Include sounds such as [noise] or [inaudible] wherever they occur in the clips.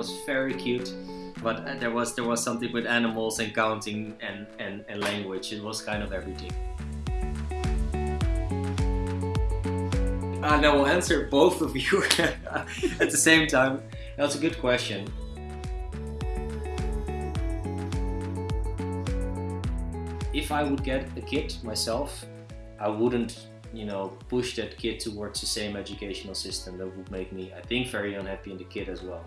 was very cute, but uh, there was there was something with animals and counting and, and, and language. It was kind of everything. And I will answer both of you [laughs] at the same time. That's a good question. If I would get a kid myself, I wouldn't, you know, push that kid towards the same educational system. That would make me, I think, very unhappy in the kid as well.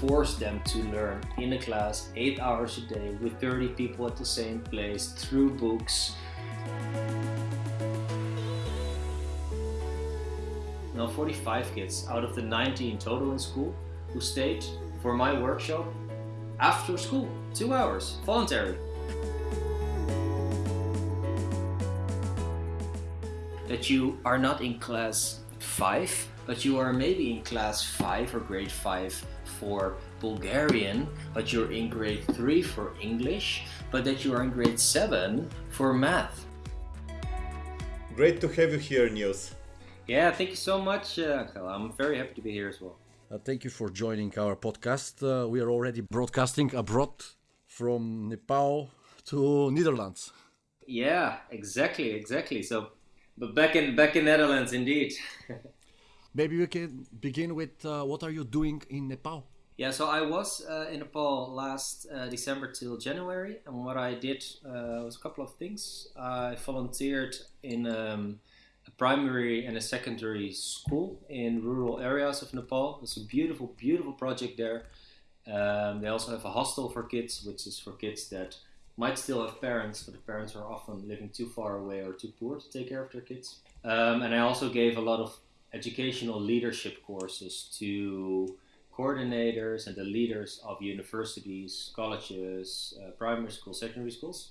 Force them to learn in a class eight hours a day with 30 people at the same place through books. Now 45 kids out of the 90 in total in school who stayed for my workshop after school, two hours, voluntary. That you are not in class 5, but you are maybe in class 5 or grade 5 for Bulgarian, but you're in grade 3 for English, but that you are in grade 7 for math. Great to have you here, Niels. Yeah, thank you so much, uh, I'm very happy to be here as well. Uh, thank you for joining our podcast. Uh, we are already broadcasting abroad from Nepal to Netherlands. Yeah, exactly, exactly. So, but back in back in Netherlands, indeed. [laughs] Maybe we can begin with uh, what are you doing in Nepal? Yeah, so I was uh, in Nepal last uh, December till January, and what I did uh, was a couple of things. I volunteered in. Um, a primary and a secondary school in rural areas of Nepal. It's a beautiful, beautiful project there. Um, they also have a hostel for kids, which is for kids that might still have parents, but the parents are often living too far away or too poor to take care of their kids. Um, and I also gave a lot of educational leadership courses to coordinators and the leaders of universities, colleges, uh, primary schools, secondary schools.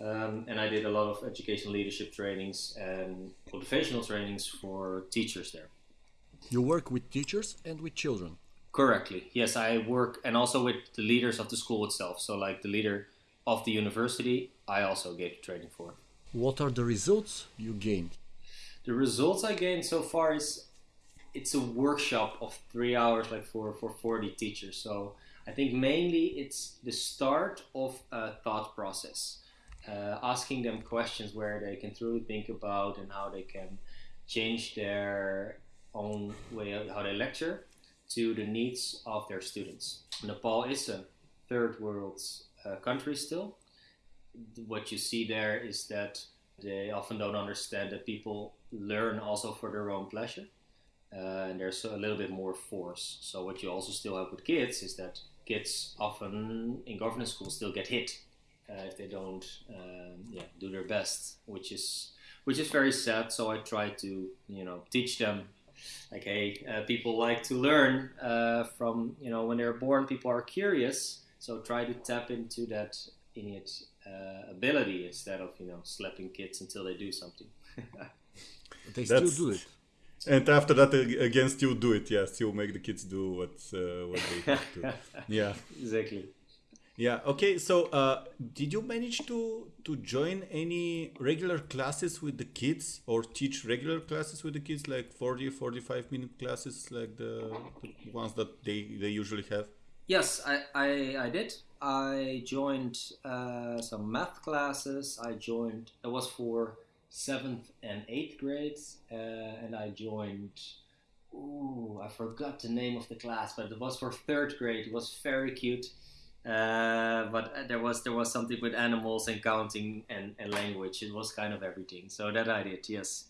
Um, and I did a lot of educational leadership trainings and motivational trainings for teachers there. You work with teachers and with children? Correctly. Yes, I work and also with the leaders of the school itself. So, like the leader of the university, I also gave training for. What are the results you gained? The results I gained so far is it's a workshop of three hours, like for, for 40 teachers. So, I think mainly it's the start of a thought process uh, asking them questions where they can truly think about and how they can change their own way of how they lecture to the needs of their students. Nepal is a third world uh, country still. What you see there is that they often don't understand that people learn also for their own pleasure. Uh, and there's a little bit more force. So what you also still have with kids is that kids often in governance schools still get hit uh, if they don't um, yeah, do their best, which is which is very sad. So I try to you know teach them like hey uh, people like to learn uh, from you know when they're born people are curious so try to tap into that innate uh, ability instead of you know slapping kids until they do something [laughs] they still do it and after that again still do it yeah still make the kids do what uh, what they have to [laughs] yeah exactly yeah. Okay. So, uh, did you manage to to join any regular classes with the kids, or teach regular classes with the kids, like 40, 45 minute classes, like the, the ones that they they usually have? Yes, I I, I did. I joined uh, some math classes. I joined. It was for seventh and eighth grades, uh, and I joined. Ooh, I forgot the name of the class, but it was for third grade. It was very cute uh, but there was there was something with animals and counting and, and language. It was kind of everything. So that I did, yes.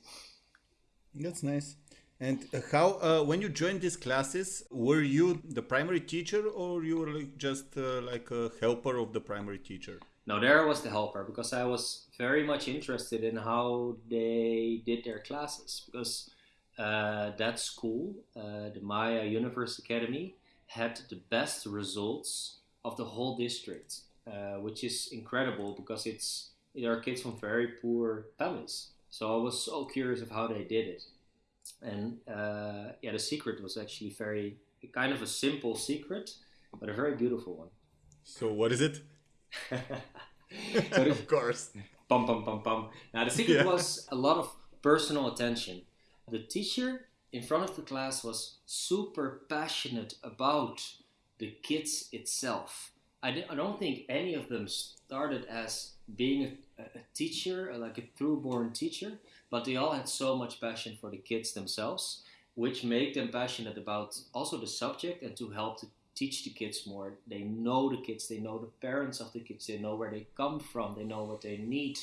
That's nice. And how, uh, when you joined these classes, were you the primary teacher or you were like just uh, like a helper of the primary teacher? No, there was the helper because I was very much interested in how they did their classes. Because uh, that school, uh, the Maya Universe Academy, had the best results of the whole district, uh, which is incredible because it's there are kids from very poor families. So I was so curious of how they did it, and uh, yeah, the secret was actually very kind of a simple secret, but a very beautiful one. So what is it? So [laughs] of course. Pum pum pum pum. Now the secret yeah. was a lot of personal attention. The teacher in front of the class was super passionate about the kids itself. I, I don't think any of them started as being a, a teacher, like a true-born teacher, but they all had so much passion for the kids themselves, which made them passionate about also the subject and to help to teach the kids more. They know the kids, they know the parents of the kids, they know where they come from, they know what they need,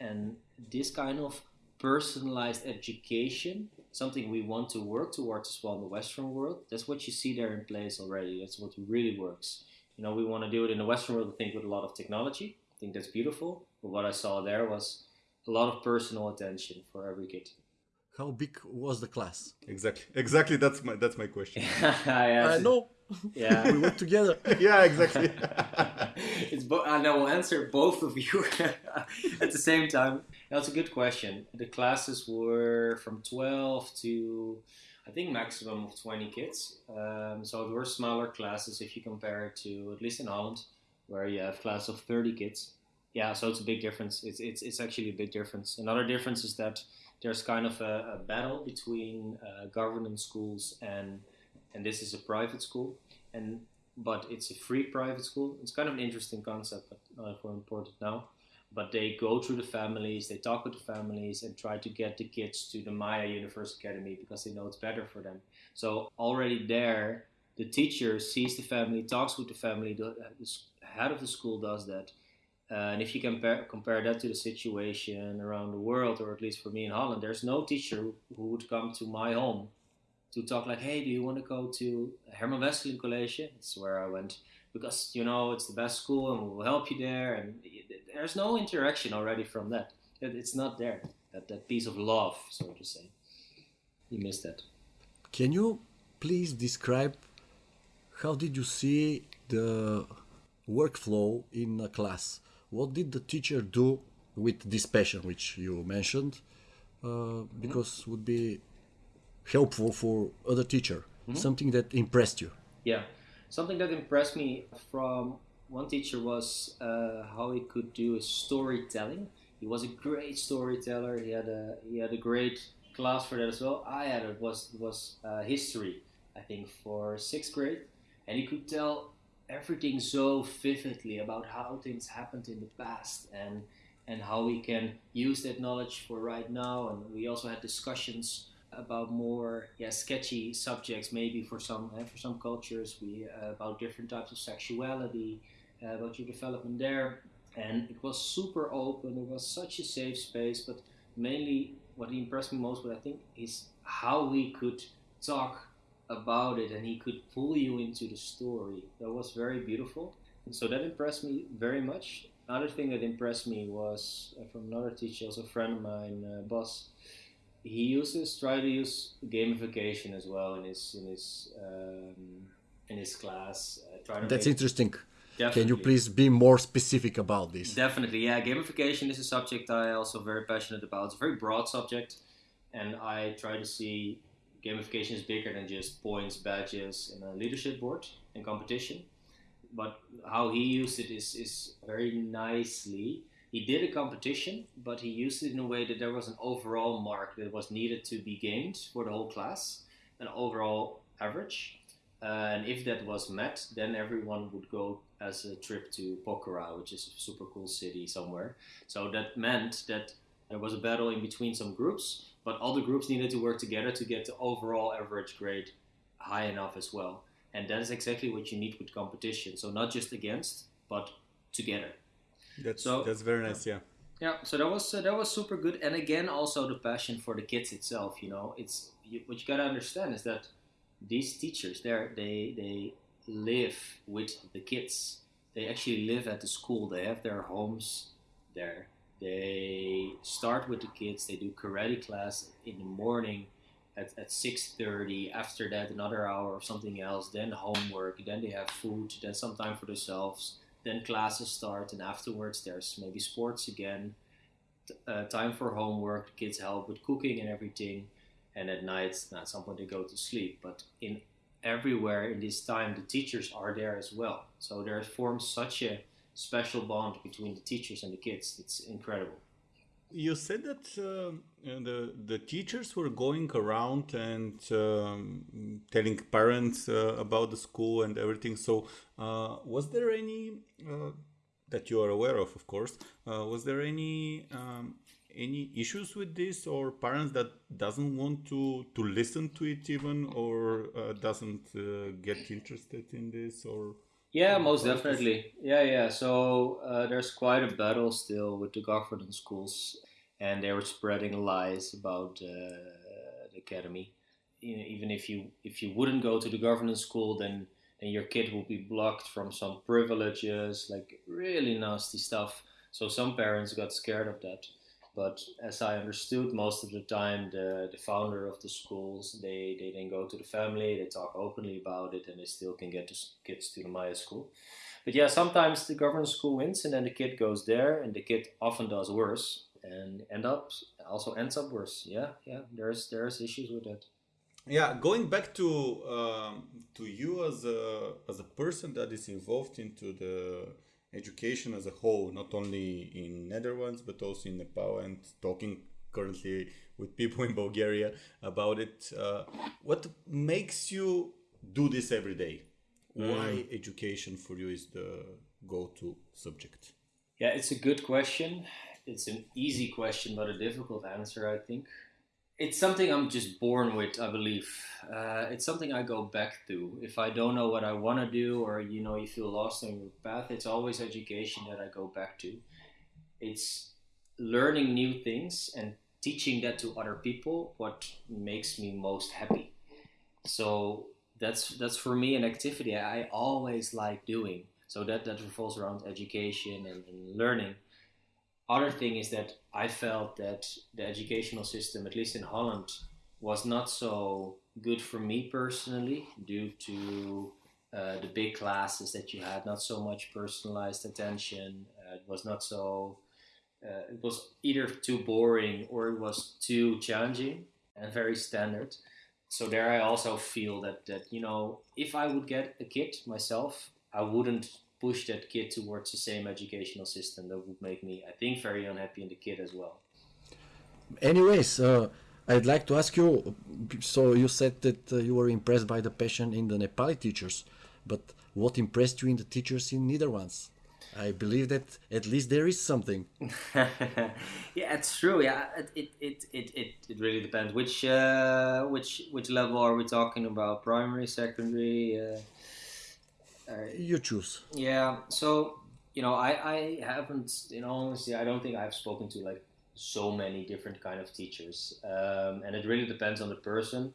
and this kind of personalized education something we want to work towards as well in the western world that's what you see there in place already that's what really works you know we want to do it in the western world i think with a lot of technology i think that's beautiful but what i saw there was a lot of personal attention for every kid How big was the class? Exactly. Exactly. That's my that's my question. yeah, [laughs] I know. Yeah We work together. [laughs] yeah. Exactly. [laughs] it's bo- and I will answer both of you [laughs] at the same time. That's a good question. The classes were from 12 to I think maximum of 20 kids. Um, so it were smaller classes if you compare it to at least in Holland, where you have class of 30 kids. Yeah, so it's a big difference. It's it's, it's actually a big difference. Another difference is that there's kind of a, a battle between uh, government schools and and this is a private school and but it's a free private school. It's kind of an interesting concept, but not if we're important now. But they go through the families, they talk with the families, and try to get the kids to the Maya Universe Academy because they know it's better for them. So already there, the teacher sees the family, talks with the family. The, the head of the school does that. Uh, and if you compare compare that to the situation around the world, or at least for me in Holland, there's no teacher who would come to my home to talk like, hey, do you want to go to Herman Wesselink College? It's where I went because you know it's the best school and we'll help you there. And there's no interaction already from that. It's not there. That that piece of love, so to say. You missed that. Can you please describe how did you see the workflow in a class? What did the teacher do with this passion, which you mentioned? Uh, because would be helpful for other teacher. Something that impressed you. Yeah, something that impressed me from one teacher was uh, how he could do a storytelling. He was a great storyteller. He had a he had a great class for that as well. I had it was was uh, history, I think, for sixth grade, and he could tell everything so vividly about how things happened in the past and and how we can use that knowledge for right now. And we also had discussions about more yeah sketchy subjects maybe for some uh, for some cultures we uh, about different types of sexuality uh, about your development there. And it was super open it was such a safe space but mainly what impressed me most what i think is how we could talk about it and he could pull you into the story. That was very beautiful. And so that impressed me very much. Another thing that impressed me was uh, from another teacher also a friend of mine uh, boss he uses try to use gamification as well in his in his um, in his class. Uh, to That's interesting. Can you please be more specific about this? Definitely, yeah. Gamification is a subject I also very passionate about. It's a very broad subject, and I try to see gamification is bigger than just points, badges, and a leadership board and competition. But how he used it is is very nicely. He did a competition, but he used it in a way that there was an overall mark that was needed to be gained for the whole class, an overall average. Uh, and if that was met, then everyone would go as a trip to Pokhara, which is a super cool city somewhere. So that meant that there was a battle in between some groups, but all the groups needed to work together to get the overall average grade high enough as well. And that is exactly what you need with competition. So not just against, but together. That's So- that's very nice. Yeah. Yeah, so that was uh, that was super good, and again, also the passion for the kids itself. You know, it's you, what you gotta understand is that these teachers, there, they they live with the kids. They actually live at the school. They have their homes there. They start with the kids. They do karate class in the morning at, at 6.30 after that another hour of something else then homework then they have food then some time for themselves then classes start and afterwards there's maybe sports again. Uh, time for homework kids help with cooking and everything and at night at some point they go to sleep. But in everywhere in this time the teachers are there as well. So there forms such a special bond between the teachers and the kids. It's incredible you said that uh, the the teachers were going around and um, telling parents uh, about the school and everything. So, uh, was there any uh, that you are aware of, of course? Uh, was there any um, any issues with this, or parents that doesn't want to to listen to it even, or uh, doesn't get interested in this, or? Yeah, most definitely. Yeah, yeah. So uh, there's quite a battle still with the government schools, and they were spreading lies about uh, the academy. You know, even if you if you wouldn't go to the government school, then then your kid will be blocked from some privileges, like really nasty stuff. So some parents got scared of that. But as I understood, most of the time, the, the founder of the schools, they, they then go to the family, they talk openly about it, and they still can get the kids to the Maya school. But yeah, sometimes the government school wins, and then the kid goes there, and the kid often does worse, and end up also ends up worse. Yeah, yeah, there's there's issues with that. Yeah, going back to um, to you as a as a person that is involved into the education as a whole, not only in Netherlands but also in Nepal, and talking currently with people in Bulgaria about it. Uh, what makes you do this every day? Mm. Why education for you is the go-to subject? Yeah, it's a good question. It's an easy question, but a difficult answer, I think it's something I'm just born with, I believe. Uh, it's something I go back to. If I don't know what I want to do, or you know, you feel lost on your path, it's always education that I go back to. It's learning new things and teaching that to other people. What makes me most happy. So that's that's for me an activity I always like doing. So that that revolves around education and, and learning other thing is that I felt that the educational system, at least in Holland, was not so good for me personally due to uh, the big classes that you had, not so much personalized attention. Uh, it was not so. Uh, it was either too boring or it was too challenging and very standard. So there, I also feel that that you know, if I would get a kid myself, I wouldn't push that kid towards the same educational system that would make me, I think, very unhappy in the kid as well. Anyways, uh, I'd like to ask you. So you said that uh, you were impressed by the passion in the Nepali teachers, but what impressed you in the teachers in Netherlands? I believe that at least there is something. [laughs] yeah, it's true. Yeah, it it, it, it, it, it really depends. Which uh, which which level are we talking about? Primary, secondary? Uh, you choose. Yeah. So you know, I I haven't. You know, honestly, I don't think I've spoken to like so many different kind of teachers, um, and it really depends on the person.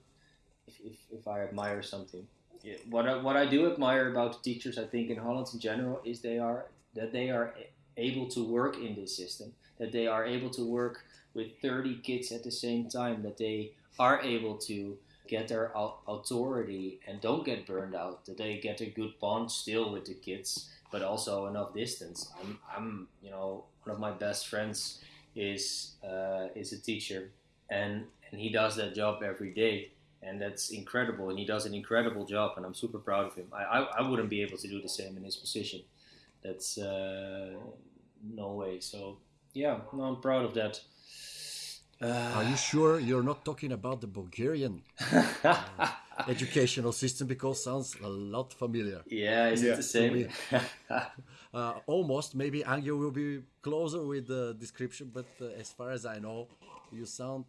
If, if, if I admire something, yeah, what I, what I do admire about teachers, I think in Holland in general, is they are that they are able to work in this system, that they are able to work with 30 kids at the same time, that they are able to get their authority and don't get burned out. That they get a good bond still with the kids, but also enough distance. I'm, I'm you know, one of my best friends is uh, is a teacher, and and he does that job every day, and that's incredible. And he does an incredible job, and I'm super proud of him. I I, I wouldn't be able to do the same in his position. That's uh, no way. So yeah, no, I'm proud of that. Uh, Are you sure you're not talking about the Bulgarian uh, [laughs] educational system because sounds a lot familiar. Yeah, is yeah. it the same? [laughs] uh, almost. Maybe Angel will be closer with the description, but uh, as far as I know, you sound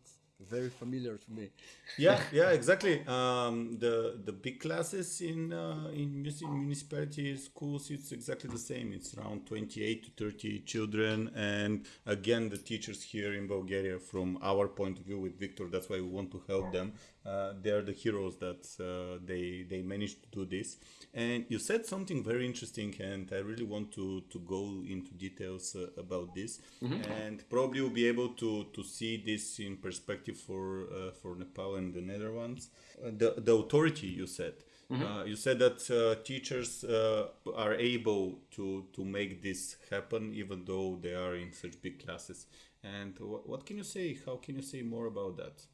very familiar to me. Yeah, [laughs] yeah, exactly. Um, the the big classes in uh, in municipality schools it's exactly the same. It's around twenty eight to thirty children, and again the teachers here in Bulgaria, from our point of view with Victor, that's why we want to help them. Uh, they are the heroes that uh, they they managed to do this. And you said something very interesting, and I really want to to go into details uh, about this, mm-hmm. and probably you'll be able to to see this in perspective for uh, for Nepal and the Netherlands. Uh, the the authority you said. Mm-hmm. Uh, you said that uh, teachers uh, are able to to make this happen even though they are in such big classes. And wh- what can you say? How can you say more about that?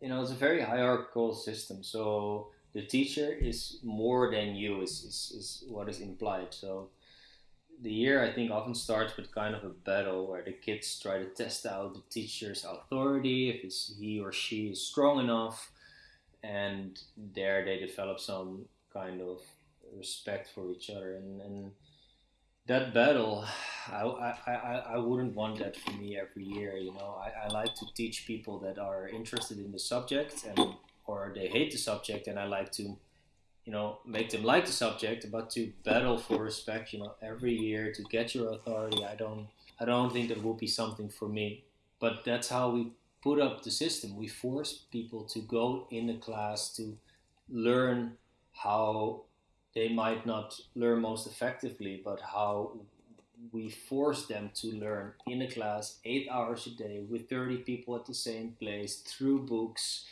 You know, it's a very hierarchical system. So the teacher is more than you is, is, is what is implied. So the year I think often starts with kind of a battle where the kids try to test out the teacher's authority, if it's he or she is strong enough, and there they develop some kind of respect for each other. And, and that battle I, I, I, I wouldn't want that for me every year you know. I, I like to teach people that are interested in the subject and or they hate the subject and I like to you know make them like the subject but to battle for respect you know every year to get your authority I don't I don't think that will be something for me but that's how we put up the system we force people to go in the class to learn how they might not learn most effectively, but how we force them to learn in a class eight hours a day with 30 people at the same place through books.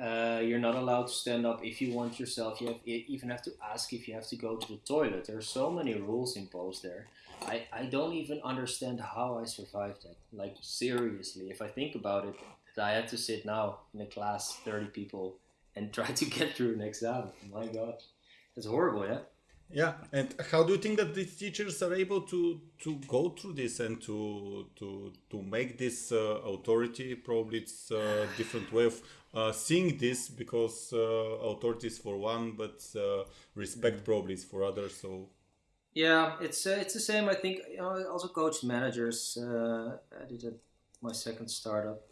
Uh, you're not allowed to stand up if you want yourself. You, have, you even have to ask if you have to go to the toilet. There are so many rules imposed there. I, I don't even understand how I survived that. Like, seriously, if I think about it, that I had to sit now in a class, 30 people, and [laughs] try to get through an exam. My God. It's horrible, yeah. Yeah, and how do you think that these teachers are able to to go through this and to to to make this uh, authority? Probably it's a different way of uh, seeing this because uh, authority is for one, but uh, respect probably is for others. So yeah, it's uh, it's the same. I think you know, I also coached managers. Uh, I did a, my second startup,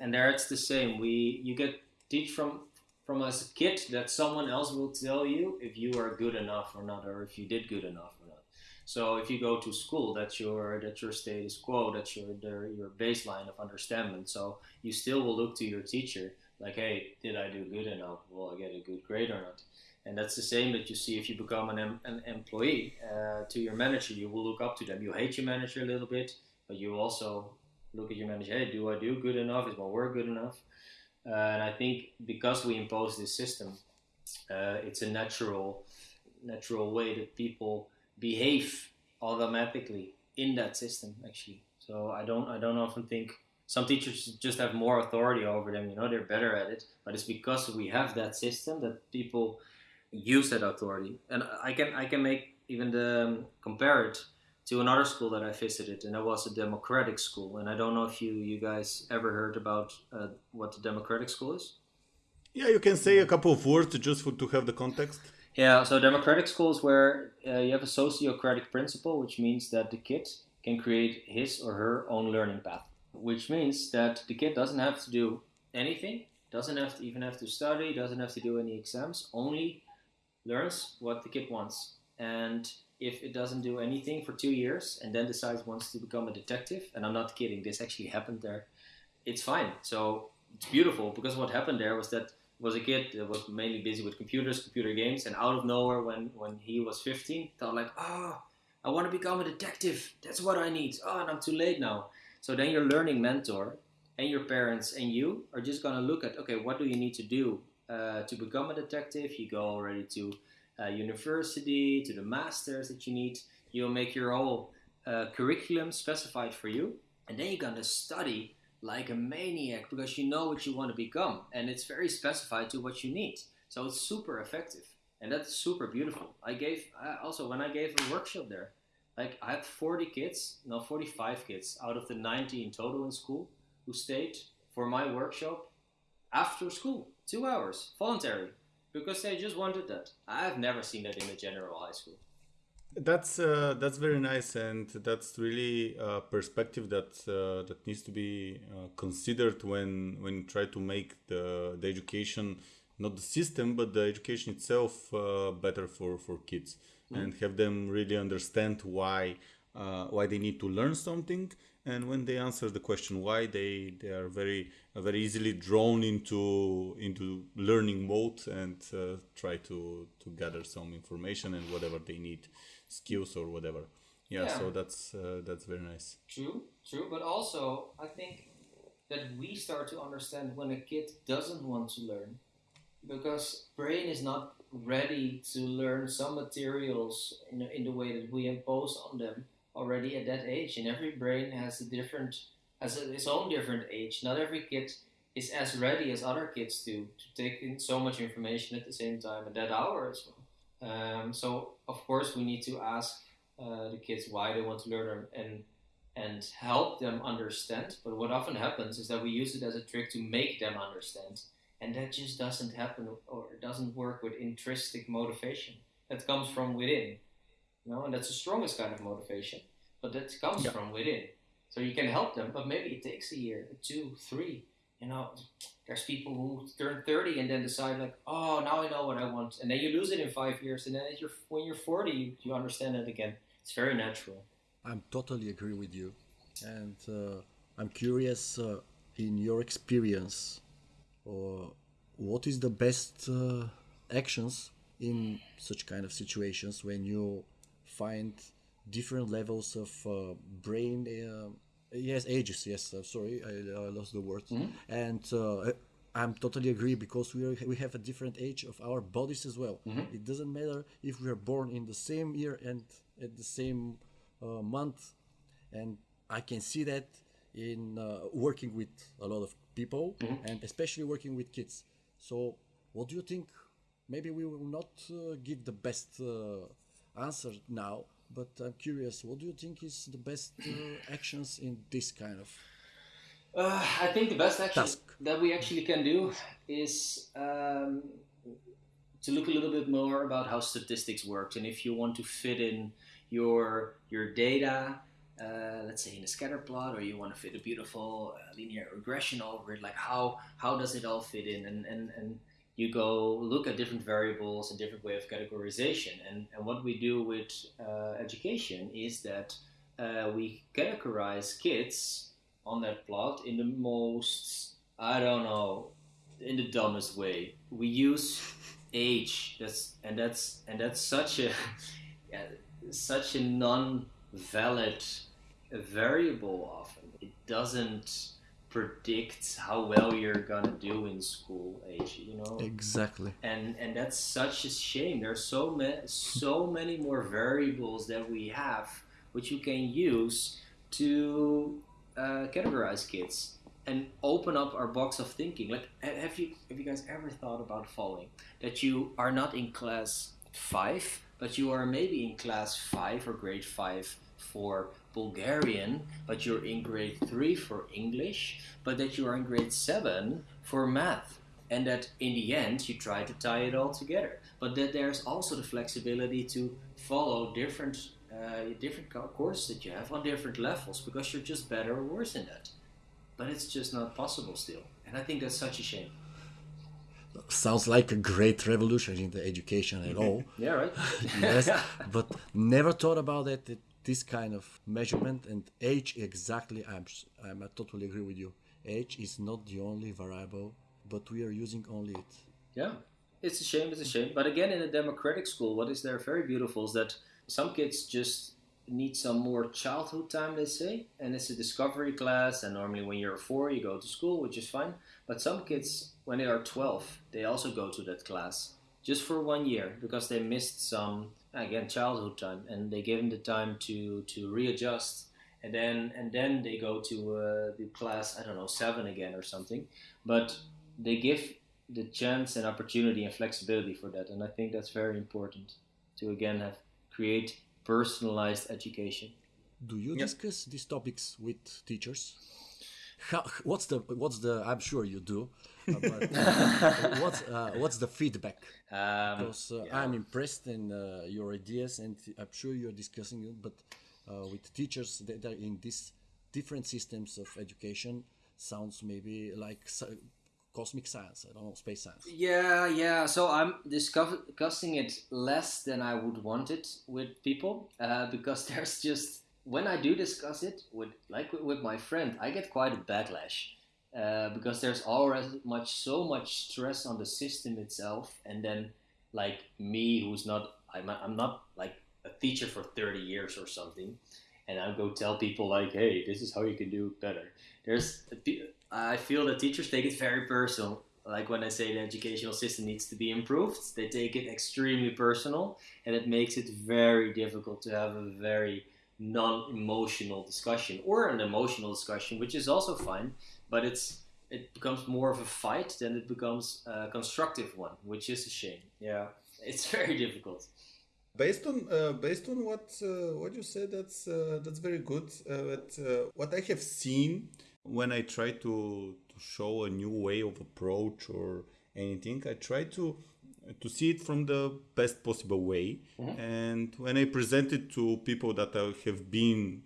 and there it's the same. We you get teach from from a kid that someone else will tell you if you are good enough or not, or if you did good enough or not. So if you go to school, that's your that's your status quo, that's your your baseline of understanding. So you still will look to your teacher like, hey, did I do good enough? Will I get a good grade or not? And that's the same that you see if you become an, an employee uh, to your manager. You will look up to them. You hate your manager a little bit, but you also look at your manager. Hey, do I do good enough? Is my work good enough? Uh, and I think because we impose this system, uh, it's a natural, natural way that people behave automatically in that system. Actually, so I don't, I don't often think some teachers just have more authority over them. You know, they're better at it, but it's because we have that system that people use that authority. And I can, I can make even the um, compare it to another school that I visited, and that was a democratic school. And I don't know if you you guys ever heard about uh, what the democratic school is. Yeah, you can say a couple of words just for, to have the context. Yeah, so democratic school is where uh, you have a sociocratic principle, which means that the kid can create his or her own learning path. Which means that the kid doesn't have to do anything, doesn't have to even have to study, doesn't have to do any exams, only learns what the kid wants. And if it doesn't do anything for two years and then decides wants to become a detective, and I'm not kidding, this actually happened there, it's fine. So it's beautiful because what happened there was that was a kid that was mainly busy with computers, computer games, and out of nowhere, when when he was 15, thought like, ah, oh, I want to become a detective. That's what I need. Oh, and I'm too late now. So then your learning mentor and your parents and you are just gonna look at, okay, what do you need to do uh, to become a detective? You go already to uh, university, to the masters that you need. You'll make your whole uh, curriculum specified for you, and then you're gonna study like a maniac because you know what you want to become, and it's very specified to what you need. So it's super effective, and that's super beautiful. I gave I also when I gave a workshop there, like I had 40 kids, no 45 kids out of the 90 in total in school who stayed for my workshop after school, two hours, voluntary because they just wanted that. I've never seen that in a general high school. That's uh, that's very nice, and that's really a perspective that uh, that needs to be uh, considered when when you try to make the the education, not the system, but the education itself uh, better for for kids, mm. and have them really understand why uh, why they need to learn something and when they answer the question why they they are very very easily drawn into into learning mode and uh, try to to gather some information and whatever they need skills or whatever yeah, yeah. so that's uh, that's very nice true true but also i think that we start to understand when a kid doesn't want to learn because brain is not ready to learn some materials in, in the way that we impose on them already at that age, and every brain has a different has its own different age. Not every kid is as ready as other kids do to take in so much information at the same time at that hour as well. Um, so of course we need to ask uh, the kids why they want to learn and and help them understand. But what often happens is that we use it as a trick to make them understand, and that just doesn't happen or doesn't work with intrinsic motivation. That comes from within, you know, and that's the strongest kind of motivation. But that comes Yeah. from within. So you can help them, but maybe it takes a year, two, three. You know, there's people who turn 30 and then decide like, oh, now I know what I want, and then you lose it in five years, and then at your, when you're 40, you, understand it again. It's very natural. I'm totally agree with you, and uh, I'm curious uh, in your experience, or what is the best uh, actions in such kind of situations when you find different levels of uh, brain. Uh, yes, ages. Yes, uh, sorry, I, I lost the word. And uh, I'm totally agree because we are, we have a different age of our bodies as well. It doesn't matter if we are born in the same year and at the same uh, month, and I can see that in uh, working with a lot of people and especially working with kids. So, what do you think? Maybe we will not uh, give the best uh, answer now, but I'm curious. What do you think is the best uh, actions in this kind of? Uh, I think the best action Task. that we actually can do is um, to look a little bit more about how statistics works, and if you want to fit in your your data, uh, let's say in a scatter plot, or you want to fit a beautiful uh, linear regression over it, like how how does it all fit in, and and and you go look at different variables and different way of categorization, and and what we do with uh, education is that uh, we categorize kids on that plot in the most I don't know in the dumbest way. We use age. That's and that's and that's such a [laughs] yeah, such a non-valid variable. Often it doesn't predict how well you're gonna do in school. Age, you know Exactly. and and that's such a shame. There's so many so many more variables that we have, which you can use to uh, categorize kids and open up our box of thinking. Like, have you have you guys ever thought about the following? That you are not in class five, but you are maybe in class five or grade five for Bulgarian, but you're in grade three for English, but that you are in grade seven for math. And that in the end you try to tie it all together. But that there's also the flexibility to follow different uh, different courses that you have on different levels because you're just better or worse in that. But it's just not possible still. And i think that's such a shame. Sounds like a great revolution in the education at [laughs] all. yeah right. [laughs] Yes, [laughs] but never thought about it. that This kind of measurement and age exactly. I'm I'm I totally agree with you. Age is not the only variable, but we are using only it. Yeah, it's a shame. It's a shame. But again, in a democratic school, what is there very beautiful is that some kids just need some more childhood time. They say, and it's a discovery class. And normally, when you're four, you go to school, which is fine. But some kids, when they are twelve, they also go to that class just for one year because they missed some again childhood time, and they give them the time to to readjust. And then and then they go to uh, the class I don't know seven again or something, but they give the chance and opportunity and flexibility for that and i think that's very important to again have create personalized education Do you discuss these topics with teachers? How, what's the what's the? I'm sure you do. But [laughs] what's uh, what's the feedback? um, Because uh, I'm impressed in uh, your ideas, and I'm sure you're discussing it. But uh, with teachers that are in these different systems of education, sounds maybe like sci- cosmic science. I don't know, space science. yeah yeah so i'm discussing it less than i would want it with people uh, because [laughs] there's just when i do discuss it with like with, with my friend i get quite a backlash uh, because there's already much so much stress on the system itself and then like me who's not i'm, I'm not like a teacher for 30 years or something and i go tell people like hey this is how you can do better. There's i feel that teachers take it very personal. Like when i say the educational system needs to be improved they take it extremely personal and it makes it very difficult to have a very non-emotional discussion or an emotional discussion which is also fine but it's it becomes more of a fight than it becomes a constructive one which is a shame yeah it's [laughs] very difficult based on uh, based on what uh, what you said, that's uh, that's very good. Uh, but uh, what I have seen when I try to to show a new way of approach or anything, I try to to see it from the best possible way. And when I present it to people that have been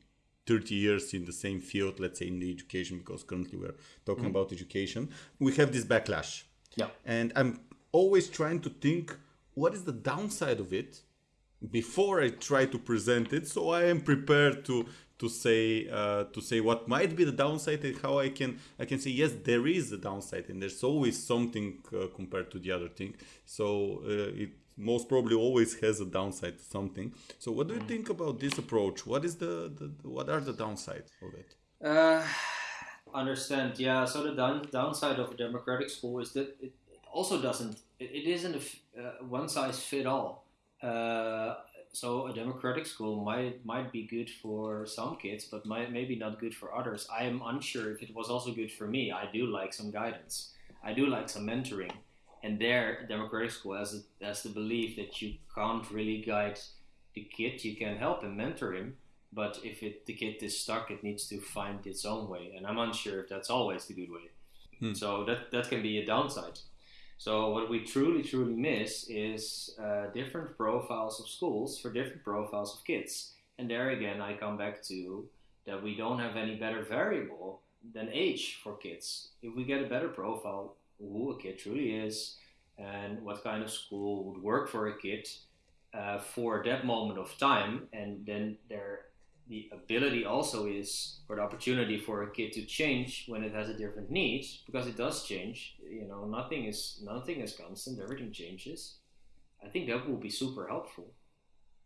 30 years in the same field, let's say in the education, because currently we're talking about education, we have this backlash. Yeah. And I'm always trying to think what is the downside of it before I try to present it, so I am prepared to to say uh, to say what might be the downside and how I can I can say yes there is a downside and there's always something uh, compared to the other thing. So uh, it most probably always has a downside to something. So what do you think about this approach? What is the, the what are the downsides of it? Uh, understand. Yeah. So the down, downside of a democratic school is that it also doesn't. It, it isn't a uh, one size fit all. Uh, so a democratic school might might be good for some kids, but might maybe not good for others. I am unsure if it was also good for me. I do like some guidance. I do like some mentoring, and there, democratic school has has the belief that you can't really guide the kid. You can help and mentor him, but if it, the kid is stuck, it needs to find its own way, and I'm unsure if that's always the good way. So that that can be a downside. So what we truly truly miss is uh, different profiles of schools for different profiles of kids, and there again I come back to that we don't have any better variable than age for kids. If we get a better profile who a kid truly is. And what kind of school would work for a kid uh, for that moment of time, and then there the ability also is or the opportunity for a kid to change when it has a different need because it does change. You know nothing is nothing is constant. Everything changes. I think that will be super helpful.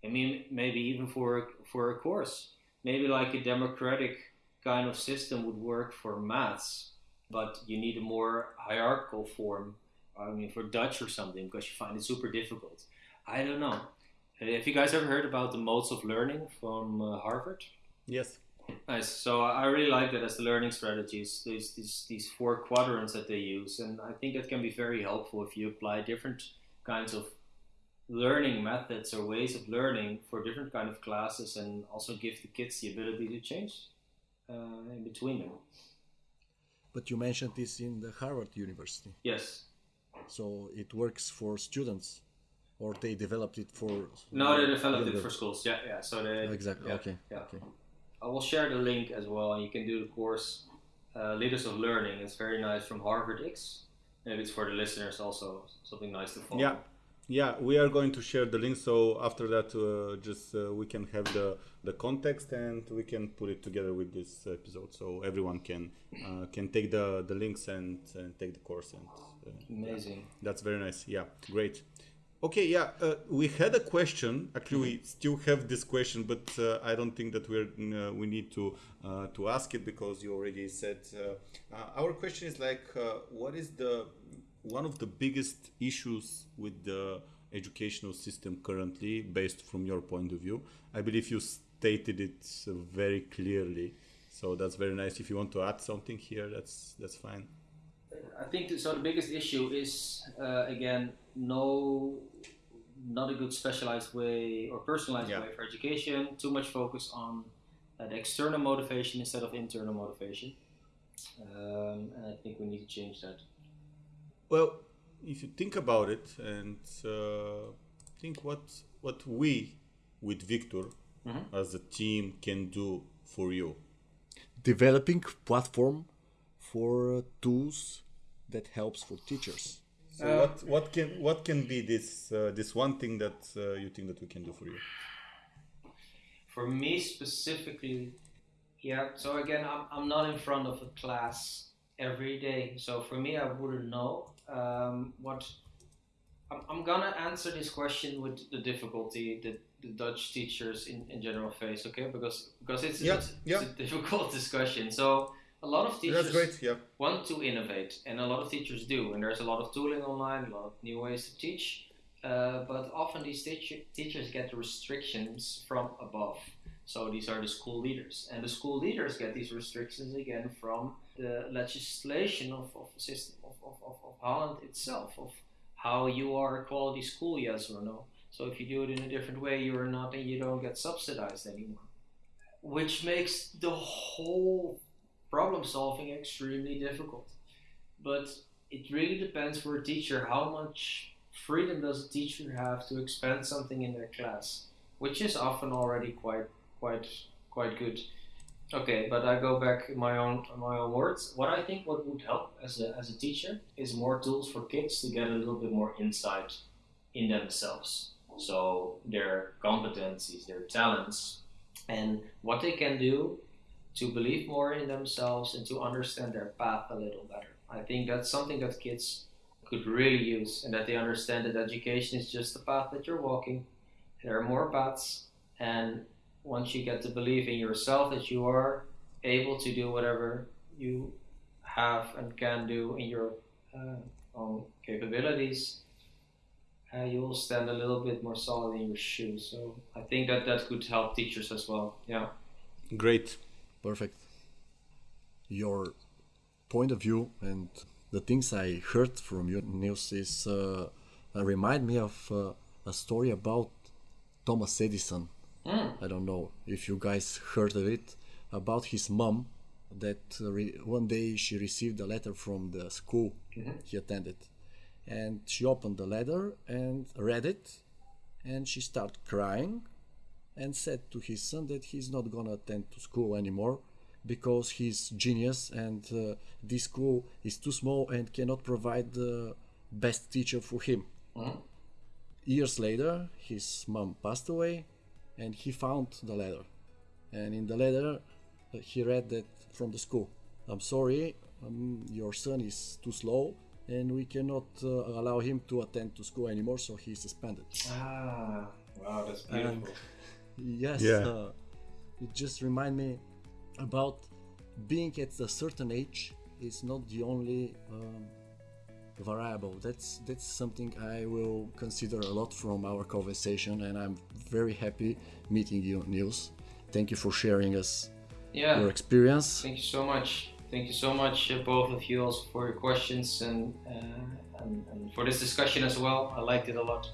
I mean maybe even for for a course. Maybe like a democratic kind of system would work for maths but you need a more hierarchical form i mean for dutch or something because you find it super difficult i don't know have you guys ever heard about the modes of learning from uh, Harvard? Yes. Nice. So I really like that as the learning strategies. These these these four quadrants that they use, and I think that can be very helpful if you apply different kinds of learning methods or ways of learning for different kind of classes, and also give the kids the ability to change uh, in between them. But you mentioned this in the Harvard University, Yes. so it works for students, or they developed it for. No, they developed it for schools. Yeah, yeah. So they Exactly. yeah, okay. Yeah. Okay. I will share the link as well, and you can do the course uh, Leaders of Learning. It's very nice from Harvard X. Maybe it's for the listeners also something nice to follow. Yeah, yeah, we are going to share the link. So after that, uh, just uh, we can have the the context and we can put it together with this episode, so everyone can uh, can take the the links and, and take the course. And uh, Amazing. that's very nice. Yeah, great. Okay, yeah, uh, we had a question. Actually, we still have this question, but uh, I don't think that we're uh, we need to uh, to ask it because you already said. Uh, uh, our question is like, uh, what is the one of the biggest issues with the educational system currently, based from your point of view? I believe you stated it very clearly, so that's very nice. If you want to add something here, that's that's fine. I think so. The biggest issue is uh, again no, not a good specialized way or personalized Yeah. way for education. Too much focus on uh, the external motivation instead of internal motivation, um, and I think we need to change that. Well, if you think about it and uh, think what what we with Victor as a team can do for you. Developing platform for uh, tools that helps for teachers. So what what can what can be this uh, this one thing that uh, you think that we can do for you? For me specifically, yeah. So again, I'm, I'm not in front of a class every day. So for me, I wouldn't know um, what. I'm, I'm gonna answer this question with the difficulty that the Dutch teachers in, in general face. Okay, because because it's, Yeah, it's, yeah. it's a [laughs] difficult discussion. So a lot of teachers great. Yeah. want to innovate, and a lot of teachers do. And there's a lot of tooling online, a lot of new ways to teach. Uh, but often these teacher, teachers get restrictions from above. So these are the school leaders, and the school leaders get these restrictions again from the legislation of, of the system of, of, of, of Holland itself, of how you are a quality school, yes or no. So if you do it in a different way, you're not and you don't get subsidized anymore. Which makes the whole problem solving extremely difficult. But it really depends for a teacher how much freedom does a teacher have to expand something in their class, which is often already quite quite quite good. Okay, but I go back in my own my own words. What I think what would help as a as a teacher is more tools for kids to get a little bit more insight in themselves. So their competencies, their talents, and what they can do to believe more in themselves and to understand their path a little better. I think that's something that kids could really use and that they understand that education is just the path that you're walking. There are more paths and once you get to believe in yourself that you are able to do whatever you have and can do in your uh, own capabilities, uh, you will stand a little bit more solid in your shoes. So I think that that could help teachers as well. Yeah. Great. Perfect. Your point of view and the things I heard from your news is uh, remind me of uh, a story about Thomas Edison. Mm. I don't know if you guys heard of it about his mom that re- one day she received a letter from the school he attended and she opened the letter and read it and she started crying and said to his son that he's not gonna attend to school anymore because he's genius and uh, this school is too small and cannot provide the best teacher for him. Years later, his mom passed away and he found the letter. And in the letter, uh, he read that from the school I'm sorry, um, your son is too slow and we cannot uh, allow him to attend to school anymore, so he's suspended. Ah, wow, that's beautiful. Yes, Yeah. uh, it just remind me about being at a certain age is not the only um, variable. That's that's something I will consider a lot from our conversation, and I'm very happy meeting you, Niels. Thank you for sharing us yeah. your experience. Thank you so much. Thank you so much, uh, both of you, also for your questions and, uh, and and for this discussion as well. I liked it a lot.